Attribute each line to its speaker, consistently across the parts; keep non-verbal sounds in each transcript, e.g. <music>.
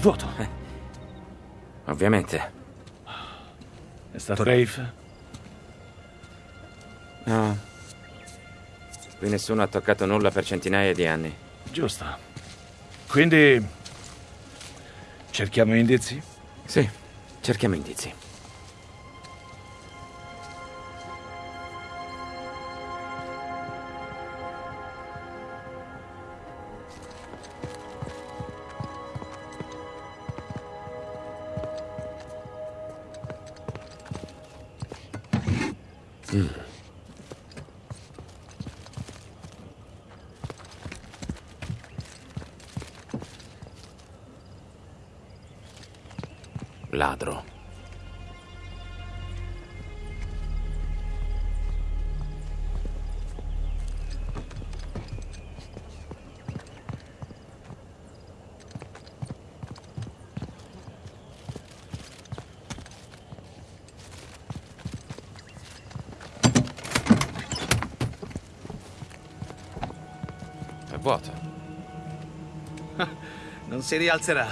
Speaker 1: vuoto.
Speaker 2: Ovviamente.
Speaker 1: È stato Rafe?
Speaker 2: No. Qui nessuno ha toccato nulla per centinaia di anni.
Speaker 1: Giusto. Quindi... cerchiamo indizi?
Speaker 2: Sì, cerchiamo indizi. Ladro.
Speaker 3: Non si rialzerà.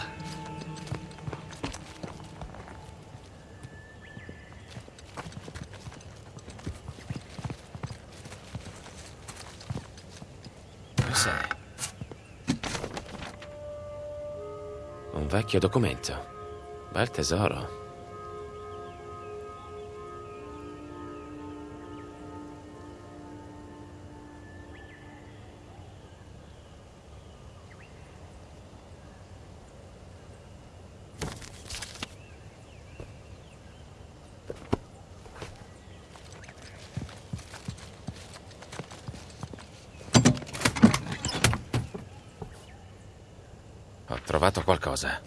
Speaker 2: Un vecchio documento. Bel tesoro. Qualcosa.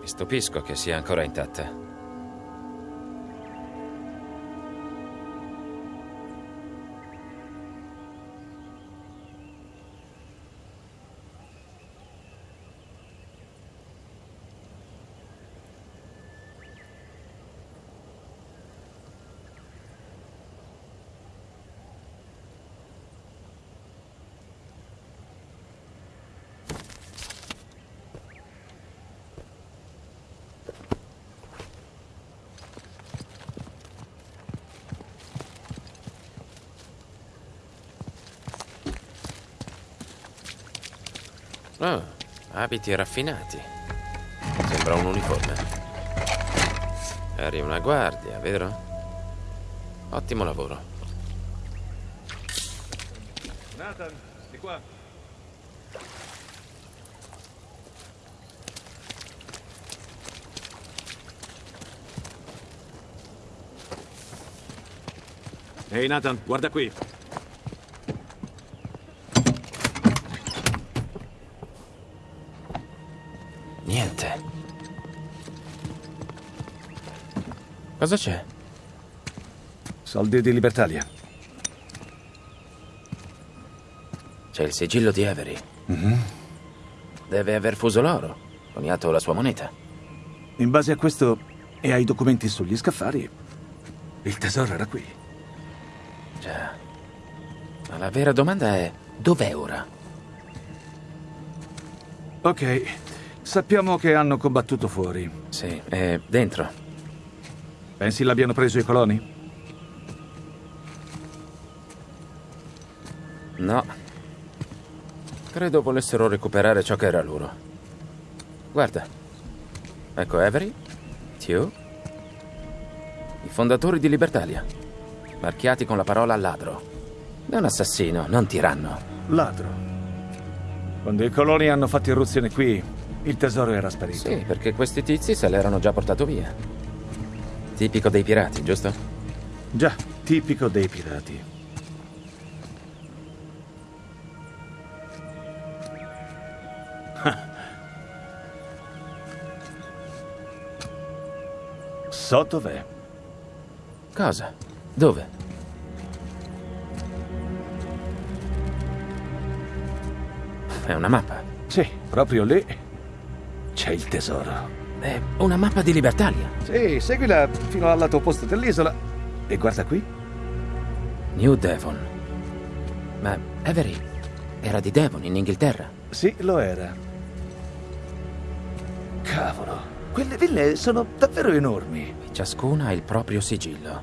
Speaker 2: Mi stupisco che sia ancora intatta. Oh, abiti raffinati. Sembra un uniforme. Eri una guardia, vero? Ottimo lavoro.
Speaker 1: Nathan, di qua.
Speaker 3: Ehi Nathan, guarda qui.
Speaker 2: Cosa c'è?
Speaker 1: Soldi di Libertalia.
Speaker 2: C'è il sigillo di Avery. Deve aver fuso l'oro, coniato la sua moneta.
Speaker 1: In base a questo e ai documenti sugli scaffali, il tesoro era qui.
Speaker 2: Già. Ma la vera domanda è: dov'è ora?
Speaker 1: Ok, sappiamo che hanno combattuto fuori.
Speaker 2: Sì, è dentro.
Speaker 1: Pensi l'abbiano preso i coloni?
Speaker 2: No. Credo volessero recuperare ciò che era loro. Guarda. Ecco Avery, Tew, i fondatori di Libertalia, marchiati con la parola ladro. È un assassino, non tiranno.
Speaker 1: Ladro. Quando i coloni hanno fatto irruzione qui, il tesoro era sparito.
Speaker 2: Sì, perché questi tizi se l'erano già portato via. Tipico dei pirati, giusto?
Speaker 1: Già, tipico dei pirati. <laughs> So dov'è.
Speaker 2: Cosa? Dove? È una mappa.
Speaker 1: Sì, proprio lì c'è il tesoro.
Speaker 2: È una mappa di Libertalia.
Speaker 1: Sì, seguila fino al lato opposto dell'isola. E guarda qui.
Speaker 2: New Devon. Ma Avery era di Devon, in Inghilterra.
Speaker 1: Sì, lo era.
Speaker 4: Cavolo, quelle ville sono davvero enormi.
Speaker 2: Ciascuna ha il proprio sigillo.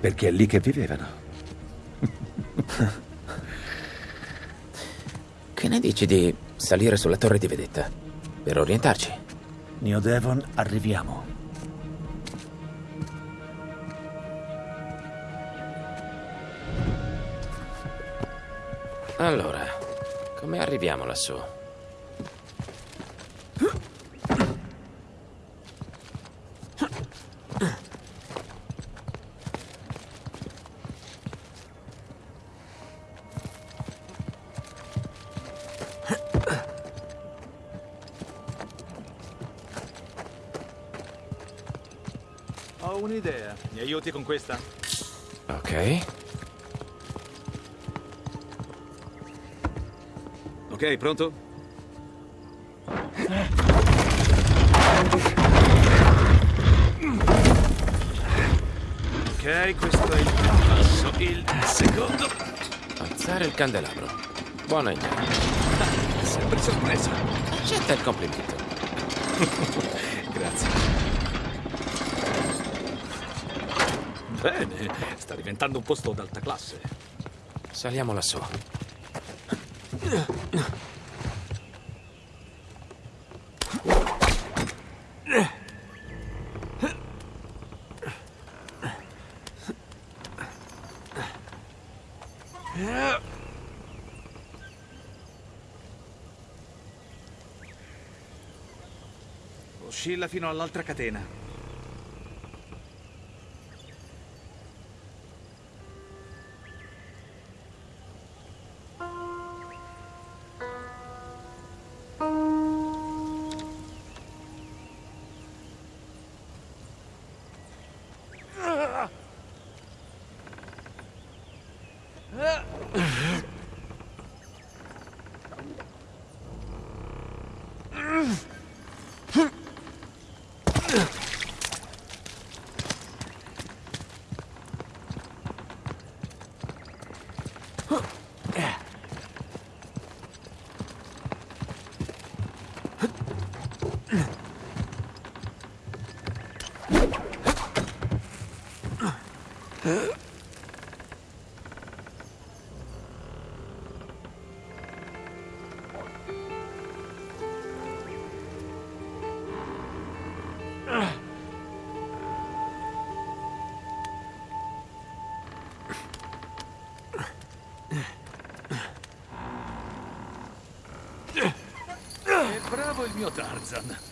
Speaker 4: Perché è lì che vivevano.
Speaker 2: Che ne dici di salire sulla torre di vedetta? Per orientarci.
Speaker 4: Neo Devon, arriviamo.
Speaker 2: Allora, come arriviamo lassù?
Speaker 1: Aiuti con questa?
Speaker 2: Ok.
Speaker 1: Ok, pronto? Ok, questo è il primo passo. Il secondo...
Speaker 2: Alzare il candelabro. Buona idea.
Speaker 1: Sempre sorpreso.
Speaker 2: Accetta il complimento. <laughs>
Speaker 1: Grazie. Bene, sta diventando un posto d'alta classe.
Speaker 2: Saliamo lassù.
Speaker 1: Oscilla fino all'altra catena. E bravo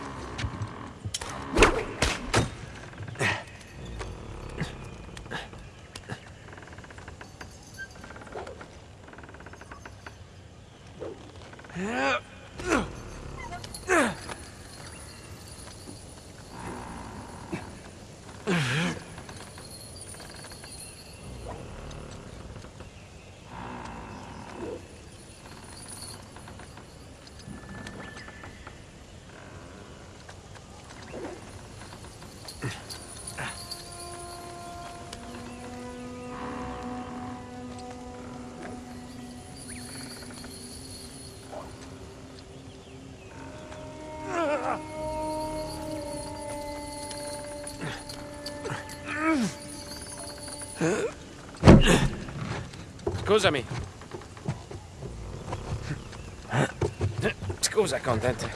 Speaker 2: Scusami. Scusa, Content.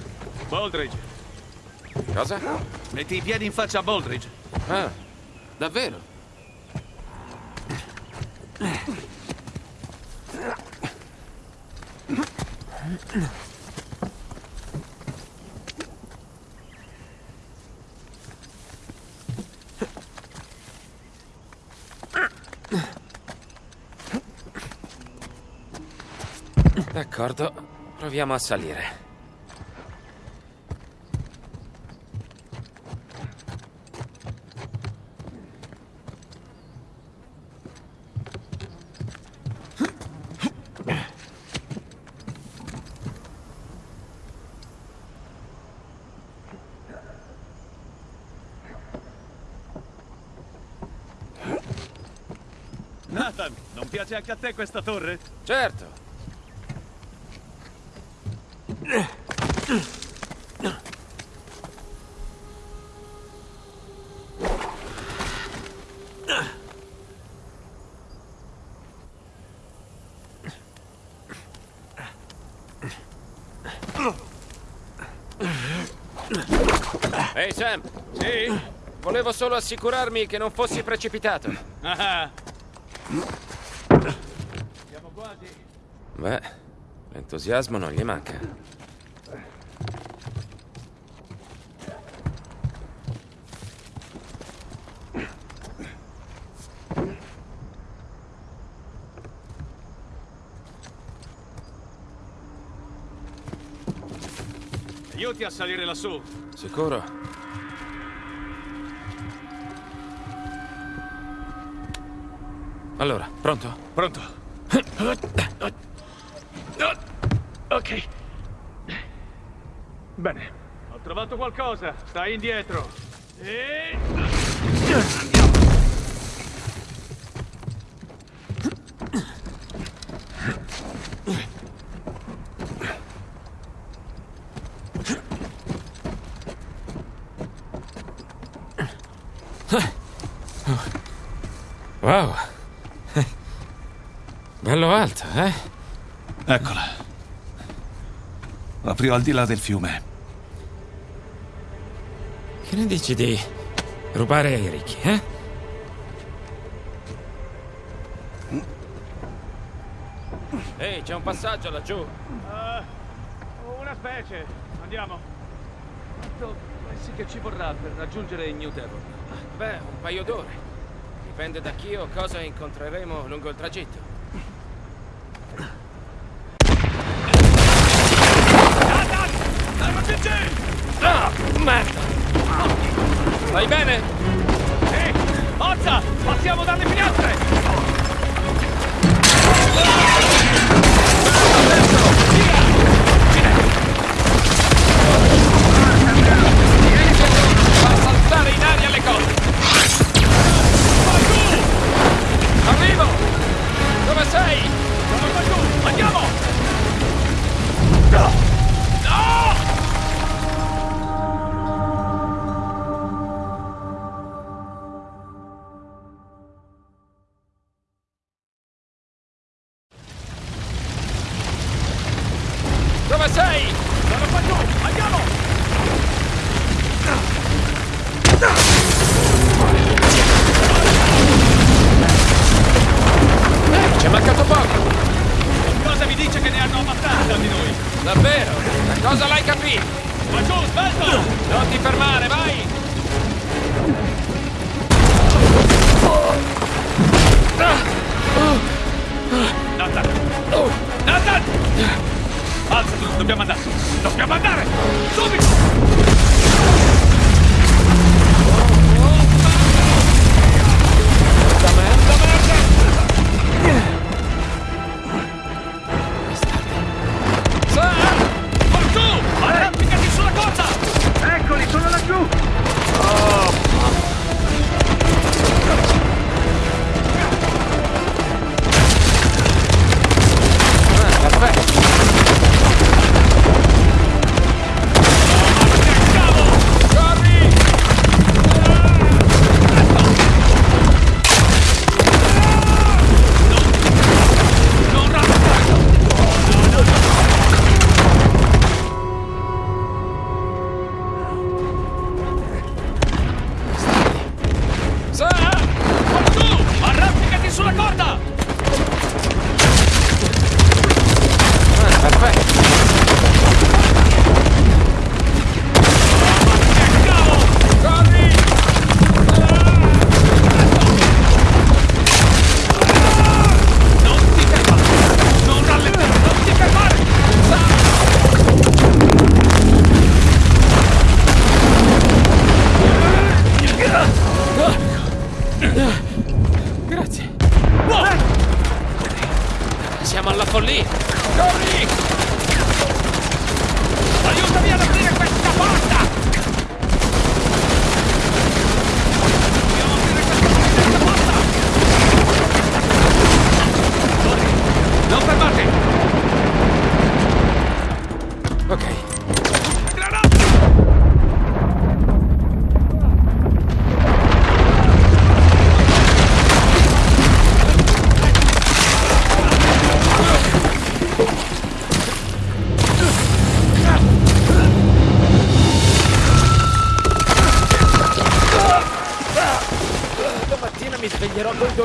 Speaker 1: Baldridge,
Speaker 2: Cosa?
Speaker 1: metti i piedi in faccia a Baldridge.
Speaker 2: Ah, davvero? D'accordo, proviamo a salire.
Speaker 1: Nathan, non piace anche a te questa torre?
Speaker 2: Certo. Ehi Sam,
Speaker 1: Sì?
Speaker 2: volevo solo assicurarmi che non fossi precipitato.
Speaker 1: Ah. Siamo quasi.
Speaker 2: Beh, l'entusiasmo non gli manca.
Speaker 1: Aiuti a salire lassù.
Speaker 2: Sicuro? Allora, pronto?
Speaker 1: Pronto? Ok. Bene. Ho trovato qualcosa. Stai indietro. E...
Speaker 2: Wow. <laughs> Bello alto, eh?
Speaker 4: Eccola. Proprio al di là del fiume.
Speaker 2: Che ne dici di rubare ai ricchi, eh? Ehi, c'è un passaggio laggiù.
Speaker 1: Ah, una specie. Andiamo. Quanto pensi che ci vorrà per raggiungere New Devon?
Speaker 2: Beh, un paio d'ore. Dipende da chi o cosa incontreremo lungo il tragitto. Merda! Vai bene?
Speaker 1: Sì! Forza! Passiamo dalle finestre!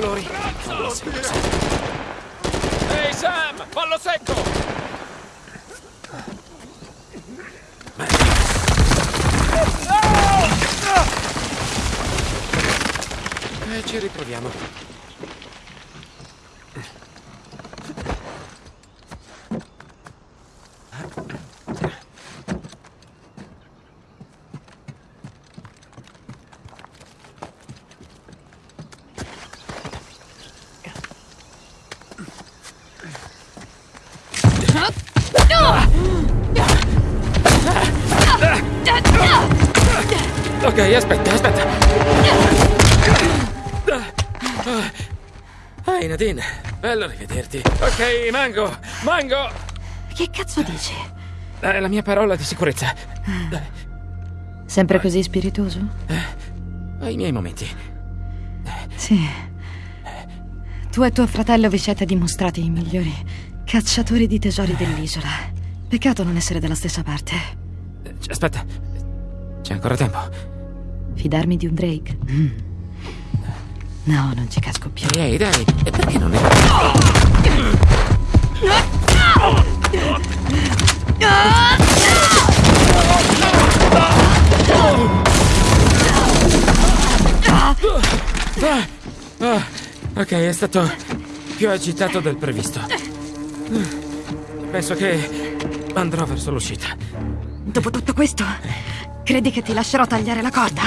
Speaker 2: Sveglierò con i dolori. Ehi Sam, fallo secco! E ci riproviamo. Ok, aspetta, aspetta. Ehi Nadine, bello rivederti. Ok, Mango, Mango!
Speaker 5: Che cazzo dici?
Speaker 2: È la mia parola di sicurezza.
Speaker 5: Sempre così spiritoso?
Speaker 2: Ho i miei momenti.
Speaker 5: Sì. Tu e tuo fratello vi siete dimostrati i migliori cacciatori di tesori dell'isola. Peccato non essere dalla stessa parte.
Speaker 2: Eh, Aspetta, c'è ancora tempo.
Speaker 5: Fidarmi di un Drake? Mm. No, non ci casco più.
Speaker 2: Ehi, dai, e perché non è... Ah, ok, è stato più agitato del previsto. Penso che andrò verso l'uscita.
Speaker 5: Dopo tutto questo, credi che ti lascerò tagliare la corda?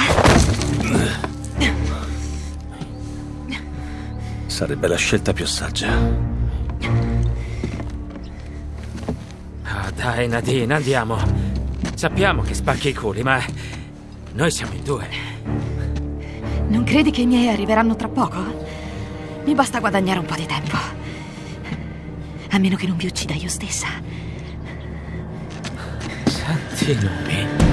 Speaker 4: Sarebbe la scelta più saggia.
Speaker 2: Ah, dai, Nadine, andiamo. Sappiamo che spacchi i culi, ma noi siamo in due.
Speaker 5: Non credi che i miei arriveranno tra poco? Mi basta guadagnare un po' di tempo. A meno che non vi uccida io stessa.
Speaker 2: Santi nomi.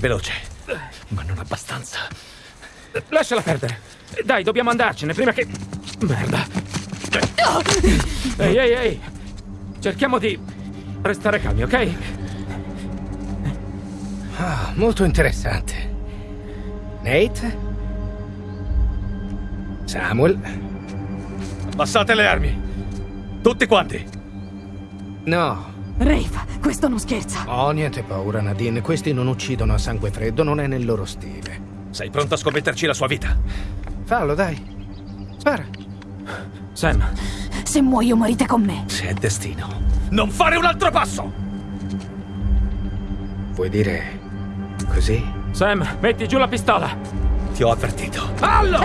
Speaker 4: veloce, ma non abbastanza.
Speaker 2: Lasciala perdere. Dai, dobbiamo andarcene prima che... Merda. Ehi, ehi, ehi. Cerchiamo di restare calmi, ok?
Speaker 6: Ah, molto interessante. Nate? Samuel?
Speaker 4: Abbassate le armi! Tutti quanti!
Speaker 6: No.
Speaker 5: Rafe, questo non scherza.
Speaker 6: Oh, niente paura, Nadine. Questi non uccidono a sangue freddo, non è nel loro stile.
Speaker 4: Sei pronto a scommetterci la sua vita?
Speaker 6: Fallo, dai. Spara.
Speaker 2: Sam,
Speaker 5: Se muoio morite con me.
Speaker 4: Se è destino. Non fare un altro passo!
Speaker 6: Vuoi dire così?
Speaker 2: Sam, metti giù la pistola!
Speaker 4: Ti ho avvertito.
Speaker 6: Allo!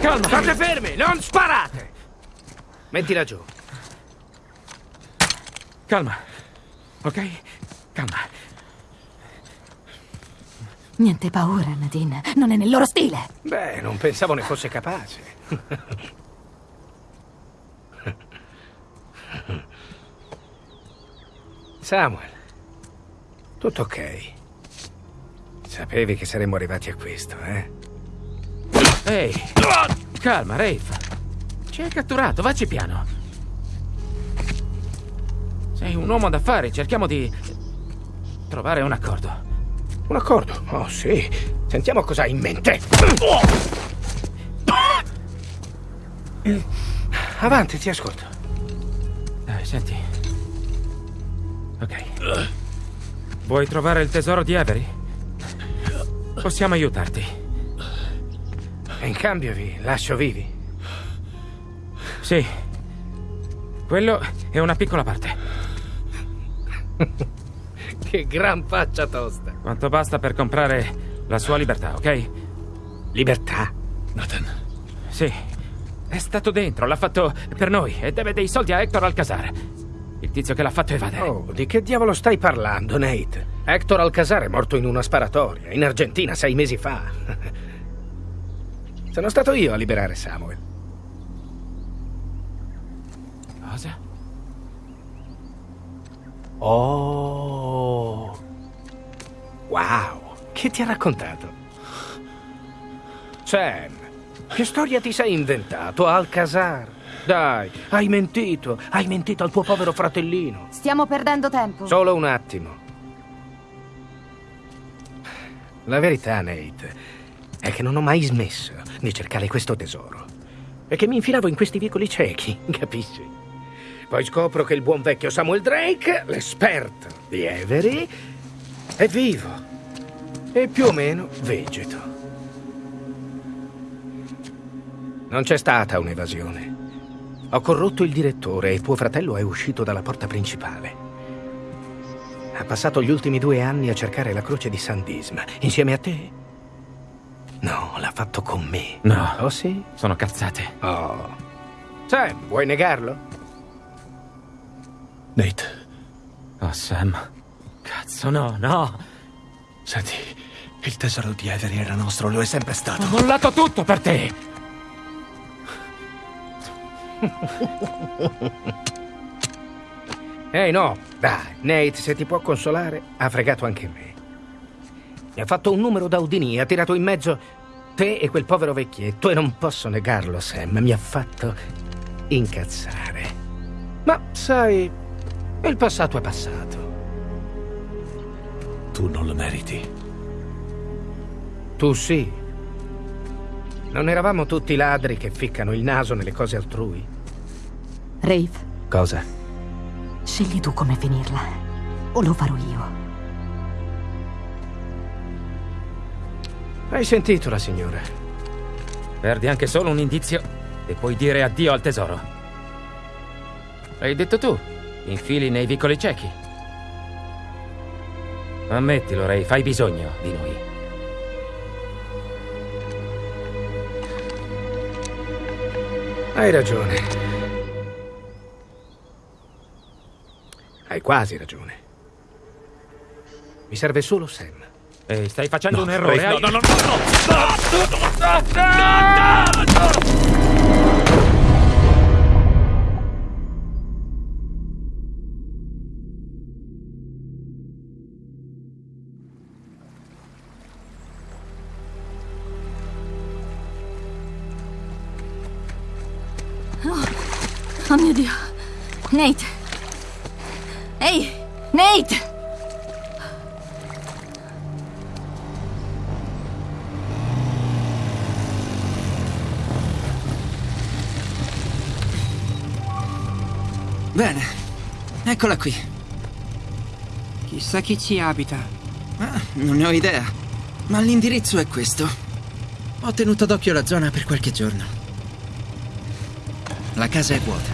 Speaker 2: Calma!
Speaker 6: State fermi, non sparate! Mettila giù.
Speaker 2: Calma. Ok? Calma.
Speaker 5: Niente paura, Nadine. Non è nel loro stile.
Speaker 6: Beh, non pensavo ne fosse capace. Samuel, tutto ok. Sapevi che saremmo arrivati a questo, eh?
Speaker 2: Ehi! Calma, Rafe. Ci hai catturato, vacci piano. Sei un uomo d'affari, cerchiamo di trovare un accordo.
Speaker 6: Un accordo? Oh, sì. Sentiamo cosa hai in mente. Avanti, ti ascolto.
Speaker 2: Dai, senti. Ok. Vuoi trovare il tesoro di Avery? Possiamo aiutarti.
Speaker 6: E in cambio vi lascio vivi.
Speaker 2: Sì. Quello è una piccola parte. <laughs>
Speaker 6: Che gran faccia tosta.
Speaker 2: Quanto basta per comprare la sua libertà, ok?
Speaker 6: Libertà.
Speaker 4: Nathan,
Speaker 2: Sì. È stato dentro, l'ha fatto per noi e deve dei soldi a Hector Alcazar. Il tizio che l'ha fatto evadere.
Speaker 6: Oh, di che diavolo stai parlando, Nate? Hector Alcazar è morto in una sparatoria, in Argentina, sei mesi fa. <laughs> Sono stato io a liberare Samuel.
Speaker 2: Cosa?
Speaker 6: Oh. Wow. Che ti ha raccontato? Sam, che storia ti sei inventato, Alcazar? Dai, hai mentito. Hai mentito al tuo povero fratellino.
Speaker 5: Stiamo perdendo tempo.
Speaker 6: Solo un attimo. La verità, Nate, è che non ho mai smesso di cercare questo tesoro. E che mi infilavo in questi vicoli ciechi, <laughs> capisci? Poi scopro che il buon vecchio Samuel Drake, l'esperto di Avery, è vivo. E più o meno vegeto. Non c'è stata un'evasione. Ho corrotto il direttore e tuo fratello è uscito dalla porta principale. Ha passato gli ultimi due anni a cercare la croce di San Disma. Insieme a te? No, l'ha fatto con me.
Speaker 2: No.
Speaker 6: Oh sì?
Speaker 2: Sono cazzate.
Speaker 6: Oh. Sam, vuoi negarlo?
Speaker 4: Nate,
Speaker 2: Oh, Sam. Cazzo, no, no.
Speaker 4: senti, il tesoro di Avery era nostro, lo è sempre stato.
Speaker 2: Ho mollato tutto per te. <laughs>
Speaker 6: Ehi, no. Dai, Nate, se ti può consolare, ha fregato anche me. Mi ha fatto un numero da Udini, ha tirato in mezzo te e quel povero vecchietto e non posso negarlo, Sam. Mi ha fatto incazzare. Ma, sai, il passato è passato.
Speaker 4: Tu non lo meriti.
Speaker 6: Tu sì. Non eravamo tutti ladri che ficcano il naso nelle cose altrui?
Speaker 5: Rafe,
Speaker 6: Cosa?
Speaker 5: scegli tu come finirla. O lo farò io.
Speaker 6: Hai sentito la signora?
Speaker 2: Perdi anche solo un indizio e puoi dire addio al tesoro. L'hai detto tu. Infili nei vicoli ciechi. Ammettilo, Ray, fai bisogno di noi.
Speaker 6: Hai ragione. Hai quasi ragione. Mi serve solo Sam.
Speaker 2: Ehi, stai facendo un errore.
Speaker 4: Ray,
Speaker 2: hai-
Speaker 4: no, no, no, no, no!
Speaker 5: Oh Nate. Ehi, Nate!
Speaker 7: Bene, eccola qui. Chissà chi ci abita. Ah, non ne ho idea, ma l'indirizzo è questo. Ho tenuto d'occhio la zona per qualche giorno. La casa è vuota.